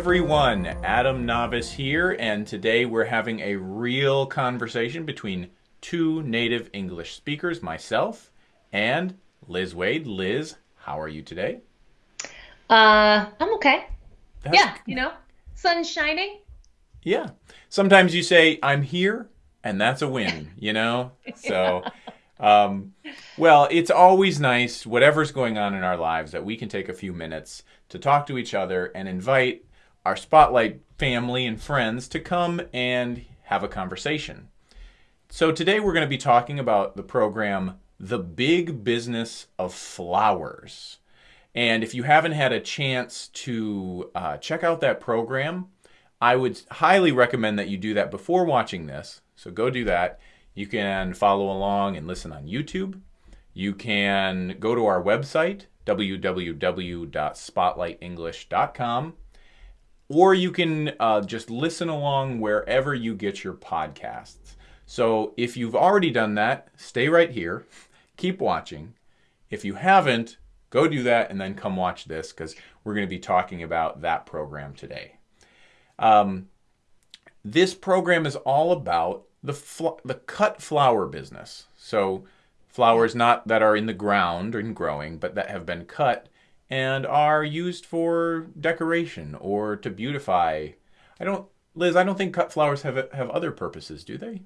everyone, Adam Navis here, and today we're having a real conversation between two native English speakers, myself and Liz Waid. Liz, how are you today? Uh, I'm okay. That's- yeah, you know, sun's shining. Yeah. Sometimes you say, I'm here, and that's a win, you know? So, um, well, it's always nice, whatever's going on in our lives, that we can take a few minutes to talk to each other and invite our Spotlight family and friends to come and have a conversation. So, today we're going to be talking about the program The Big Business of Flowers. And if you haven't had a chance to uh, check out that program, I would highly recommend that you do that before watching this. So go do that. You can follow along and listen on YouTube. You can go to our website, www.spotlightenglish.com, or you can uh, just listen along wherever you get your podcasts. So if you've already done that, stay right here, keep watching. If you haven't, go do that and then come watch this because we're going to be talking about that program today. Um, this program is all about the the cut flower business. So flowers not that are in the ground and growing, but that have been cut and are used for decoration or to beautify. I don't, Liz. I don't think cut flowers have have other purposes, do they?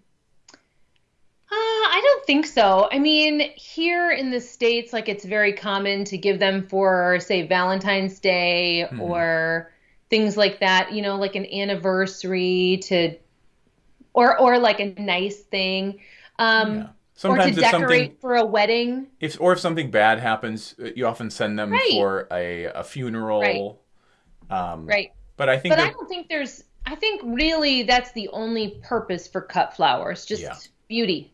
Uh, I don't think so. I mean, here in the States, like it's very common to give them for, say, Valentine's Day Hmm. or things like that, you know, like an anniversary to, or, or like a nice thing. Um, Yeah. Or to Sometimes if something decorate for a wedding. if or if something bad happens, uh, you often send them Right. for a, a funeral. Um, Right. But I think But I don't think there's, I think really that's the only purpose for cut flowers, just Yeah. beauty.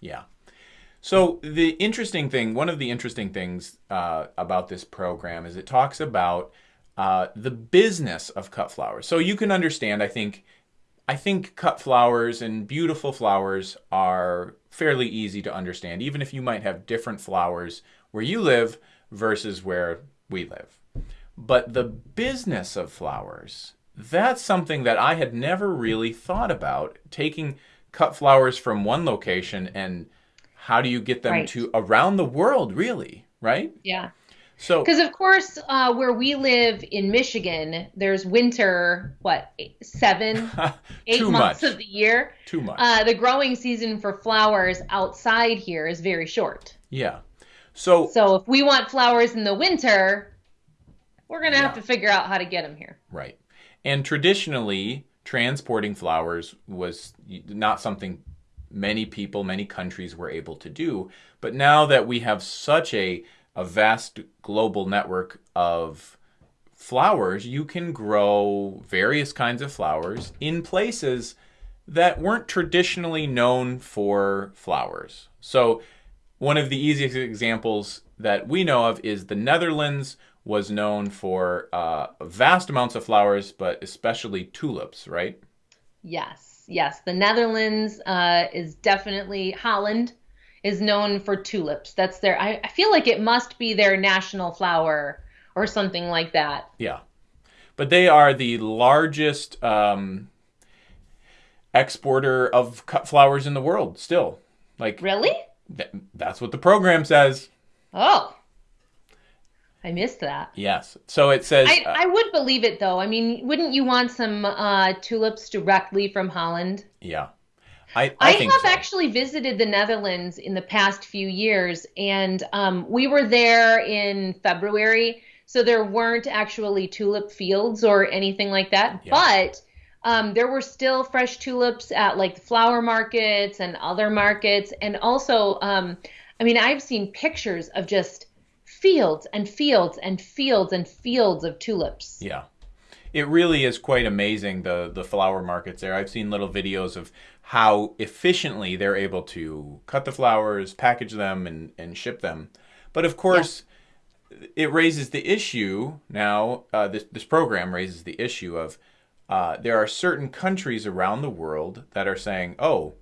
Yeah. So the interesting thing, one of the interesting things uh, about this program is it talks about uh, the business of cut flowers. So you can understand, I think, I think cut flowers and beautiful flowers are fairly easy to understand, even if you might have different flowers where you live versus where we live. But the business of flowers, that's something that I had never really thought about. Taking cut flowers from one location and how do you get them Right. to around the world, really? Right? Yeah. So, Because of course, uh, where we live in Michigan, there's winter. What eight, seven, eight months much. of the year. Too much. Uh, the growing season for flowers outside here is very short. yeah. So, So if we want flowers in the winter, we're gonna have to figure out how to get them here. Right. And traditionally, transporting flowers was not something many people, many countries were able to do. But now that we have such a, a vast global network of flowers, you can grow various kinds of flowers in places that weren't traditionally known for flowers. So, one of the easiest examples that we know of is the Netherlands was known for uh, vast amounts of flowers, but especially tulips, right? Yes, yes. The Netherlands uh, is definitely Holland is known for tulips. That's their. I, I feel like it must be their national flower or something like that. Yeah. But they are the largest um, exporter of cut flowers in the world still. Like, Really? th- that's what the program says. Oh, I missed that. Yes. So it says. I, uh, I would believe it though. I mean, wouldn't you want some uh, tulips directly from Holland? yeah. I, I, I, have so. actually visited the Netherlands in the past few years, and um, we were there in February, so there weren't actually tulip fields or anything like that. Yeah. But um, there were still fresh tulips at like the flower markets and other markets, and also, um, I mean, I've seen pictures of just fields and fields and fields and fields of tulips. Yeah. It really is quite amazing the the flower markets there. I've seen little videos of how efficiently they're able to cut the flowers, package them and and ship them. But of course, it raises the issue now uh, this this program raises the issue of uh, there are certain countries around the world that are saying, "Oh,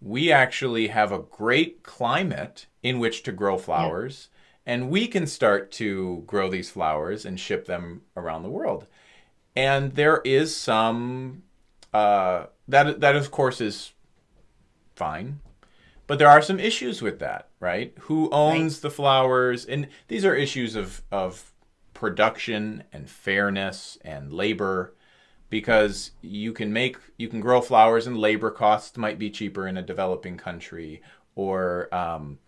we actually have a great climate in which to grow flowers, and we can start to grow these flowers and ship them around the world." and there is some uh, that that of course is fine, but there are some issues with that, right? Who owns right. the flowers? And these are issues of of production and fairness and labor because you can make you can grow flowers and labor costs might be cheaper in a developing country or um,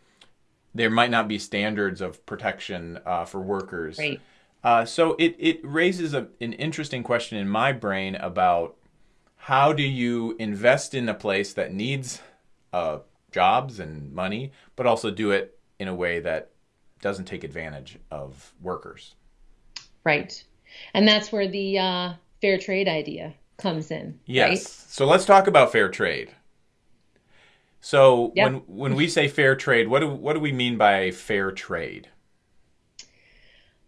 there might not be standards of protection uh, for workers right. Uh, so it, it raises a, an interesting question in my brain about how do you invest in a place that needs uh, jobs and money, but also do it in a way that doesn't take advantage of workers. Right. And that's where the uh, fair trade idea comes in. Yes. Right? So let's talk about fair trade. So yep. when when we say fair trade, what do what do we mean by fair trade?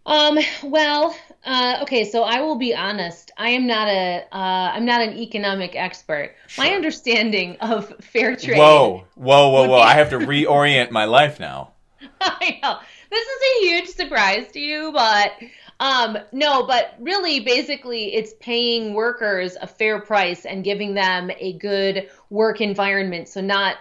Um, well, uh, okay, so I will be honest. I am not a, uh, I'm not an economic expert. Sure. My understanding of fair trade. Whoa, whoa, whoa, whoa! Be... I have to reorient my life now. I know this is a huge surprise to you, but um, no, but really, basically, it's paying workers a fair price and giving them a good work environment. So not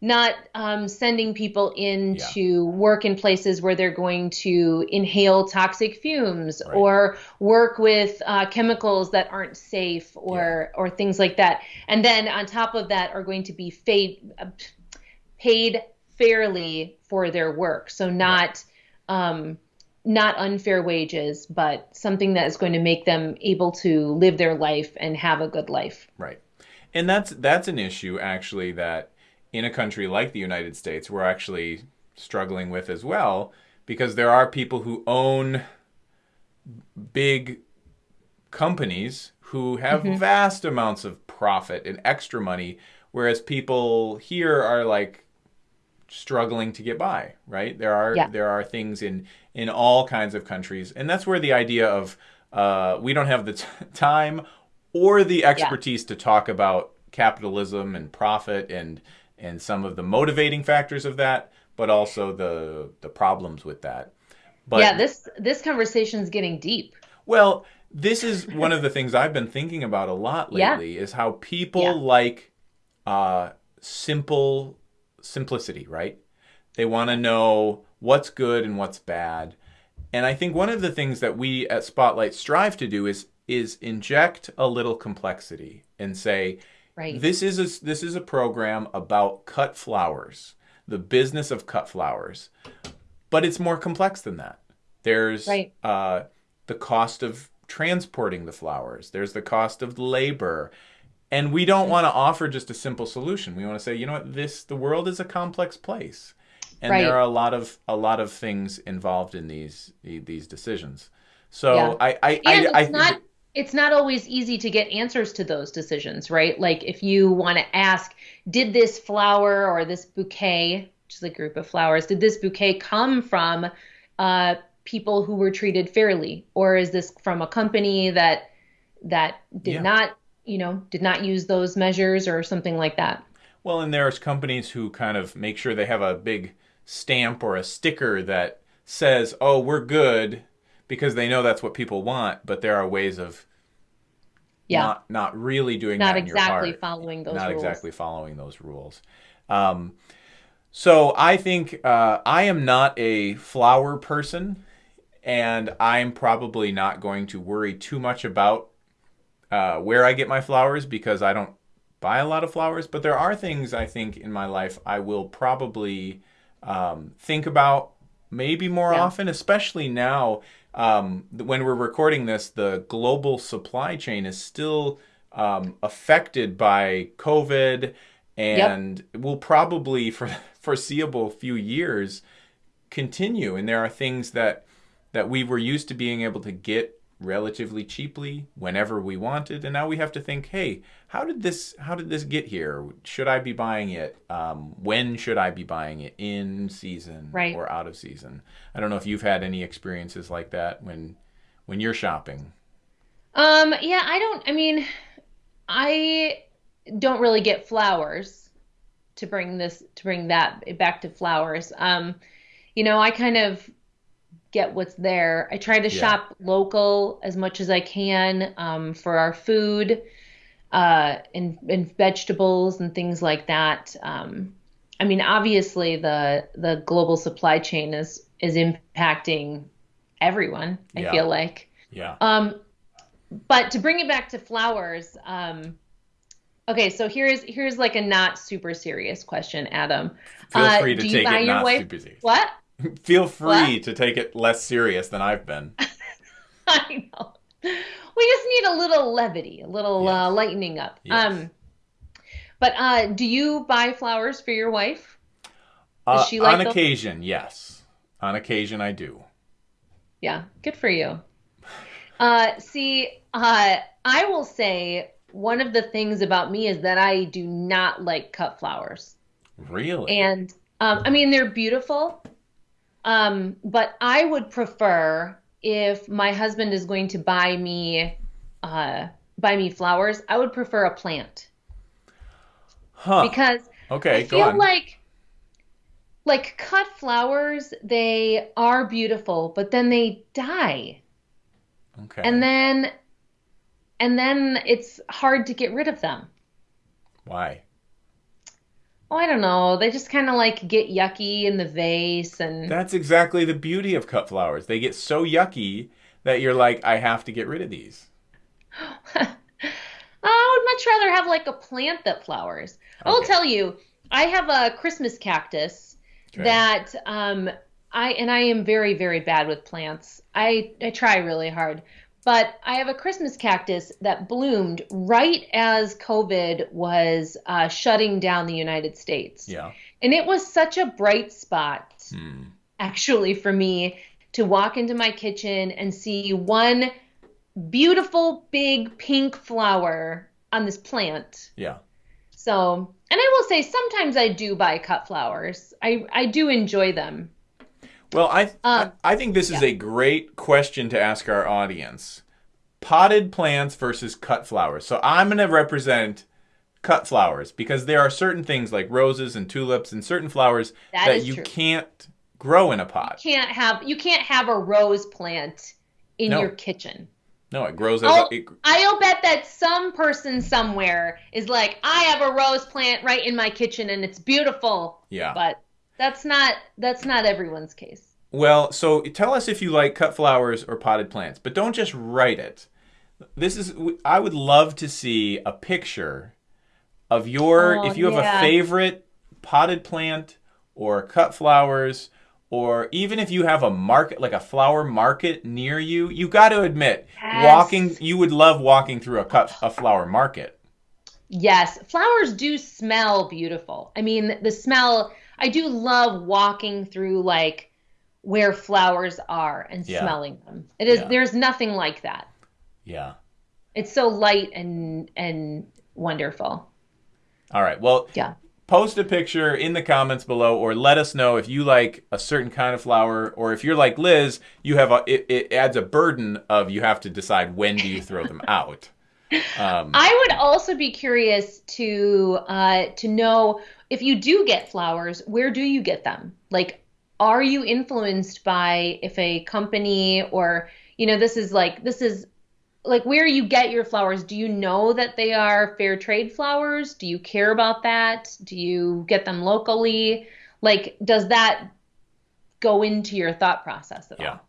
not um, sending people in yeah. to work in places where they're going to inhale toxic fumes right. or work with uh, chemicals that aren't safe or yeah. or things like that. And then on top of that are going to be paid uh, paid fairly for their work. So not um, not unfair wages, but something that is going to make them able to live their life and have a good life. Right. And that's that's an issue actually that in a country like the United States we're actually struggling with as well because there are people who own big companies who have mm-hmm. vast amounts of profit and extra money whereas people here are like struggling to get by right there are yeah. there are things in in all kinds of countries and that's where the idea of uh, we don't have the t- time or the expertise yeah. to talk about capitalism and profit and and some of the motivating factors of that, but also the the problems with that. But yeah, this this conversation is getting deep. Well, this is one of the things I've been thinking about a lot lately yeah. is how people yeah. like uh, simple simplicity, right? They want to know what's good and what's bad. And I think one of the things that we at Spotlight strive to do is is inject a little complexity and say, Right. This is a, this is a program about cut flowers, the business of cut flowers, but it's more complex than that. There's right. uh, the cost of transporting the flowers. There's the cost of labor. And we don't want to offer just a simple solution. We want to say, you know what, this the world is a complex place. And right. there are a lot of a lot of things involved in these these decisions. So yeah. I I, I, I, I not it's not always easy to get answers to those decisions, right? Like if you want to ask, did this flower or this bouquet, which is a group of flowers, did this bouquet come from uh, people who were treated fairly, or is this from a company that that did yeah. not, you know, did not use those measures or something like that? Well, and there's companies who kind of make sure they have a big stamp or a sticker that says, "Oh, we're good." Because they know that's what people want, but there are ways of yeah. not not really doing not that exactly following those not rules. exactly following those rules. Um, so I think uh, I am not a flower person, and I'm probably not going to worry too much about uh, where I get my flowers because I don't buy a lot of flowers. But there are things I think in my life I will probably um, think about maybe more yeah. often, especially now um, when we're recording this, the global supply chain is still um, affected by COVID and yep. will probably, for foreseeable few years, continue. And there are things that that we were used to being able to get relatively cheaply whenever we wanted and now we have to think hey how did this how did this get here? Should i be buying it um, when should i be buying it? In season right. or out of season? I don't know if you've had any experiences like that when when you're shopping. Um yeah i don't i mean i don't really get flowers to bring this to bring that back to flowers. Um you know i kind of get what's there. I try to Yeah. shop local as much as I can um, for our food uh, and, and vegetables and things like that. Um, I mean, obviously the the global supply chain is is impacting everyone. I Yeah. feel like. Yeah. Um, but to bring it back to flowers, um, okay, so here's here's like a not super serious question, Adam. Feel Uh, free to take it not wife- super serious. What? Feel free What? to take it less serious than I've been. I know. We just need a little levity, a little uh, lightening up. Yes. Um, but uh, do you buy flowers for your wife? Uh, she like on occasion, yes. On occasion, I do. Yeah, good for you. Uh, see, uh, I will say one of the things about me is that I do not like cut flowers. Really? And um, I mean, they're beautiful. Um, but I would prefer if my husband is going to buy me uh, buy me flowers, I would prefer a plant huh. because okay, I go feel like like cut flowers, they are beautiful, but then they die. okay. And then and then it's hard to get rid of them. Why? Oh, I don't know. They just kind of like get yucky in the vase and That's exactly the beauty of cut flowers. They get so yucky that you're like, I have to get rid of these. I would much rather have like a plant that flowers. I will tell you, I have a Christmas cactus Okay. that um I and I am very very bad with plants. I I try really hard. But I have a Christmas cactus that bloomed right as COVID was uh, shutting down the United States. Yeah. And it was such a bright spot Hmm. actually for me to walk into my kitchen and see one beautiful big pink flower on this plant. Yeah. So, and I will say sometimes I do buy cut flowers. I I do enjoy them. Well, I Um, I, think this is a great question to ask our audience. Potted plants versus cut flowers. So I'm going to represent cut flowers because there are certain things like roses and tulips and certain flowers That that you true. can't grow in a pot. Can't have you can't have a rose plant in No. your kitchen. No, it grows as Oh, a, it, I'll bet that some person somewhere is like, I have a rose plant right in my kitchen and it's beautiful. yeah. But that's not that's not everyone's case. Well, so tell us if you like cut flowers or potted plants, but don't just write it. This is I would love to see a picture of your Oh, if you have yeah. a favorite potted plant or cut flowers or even if you have a market like a flower market near you, you got to admit Yes. walking you would love walking through a cut a flower market. Yes, flowers do smell beautiful. I mean, the smell, I do love walking through like where flowers are and Yeah. smelling them. It is Yeah. there's nothing like that. Yeah. It's so light and and wonderful. All right. Well, Yeah. post a picture in the comments below or let us know if you like a certain kind of flower or if you're like liz you have a it, it adds a burden of you have to decide when do you throw them out um, I would also be curious to uh, to know if you do get flowers, where do you get them? Like, are you influenced by if a company or you know this is like this is like where you get your flowers? Do you know that they are fair trade flowers? Do you care about that? Do you get them locally? Like, does that go into your thought process at Yeah. all?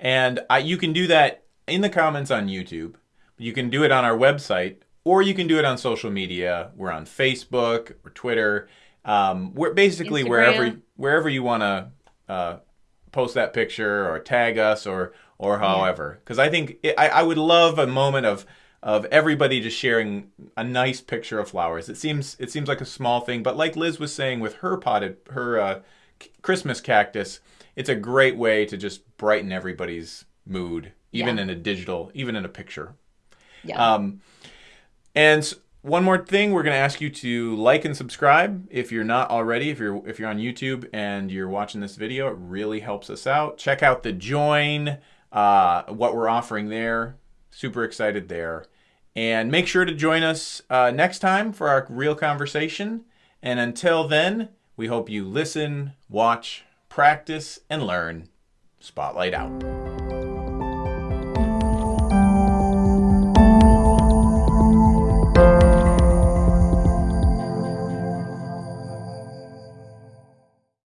and I, you can do that in the comments on youtube you can do it on our website or you can do it on social media. We're on facebook or twitter. Um, we're basically wherever Instagram. wherever you want to uh, post that picture or tag us or or however. Because i think it, I, I would love a moment of of everybody just sharing a nice picture of flowers. It seems it seems like a small thing but like liz was saying with her potted her uh, christmas cactus it's a great way to just brighten everybody's mood even Yeah. in a digital even in a picture Yeah. um, and one more thing, we're going to ask you to like and subscribe if you're not already. If you're if you're on YouTube and you're watching this video, it really helps us out. Check out the join, uh, what we're offering there. Super excited there, and make sure to join us uh, next time for our real conversation. And until then, we hope you listen, watch, practice, and learn. Spotlight out.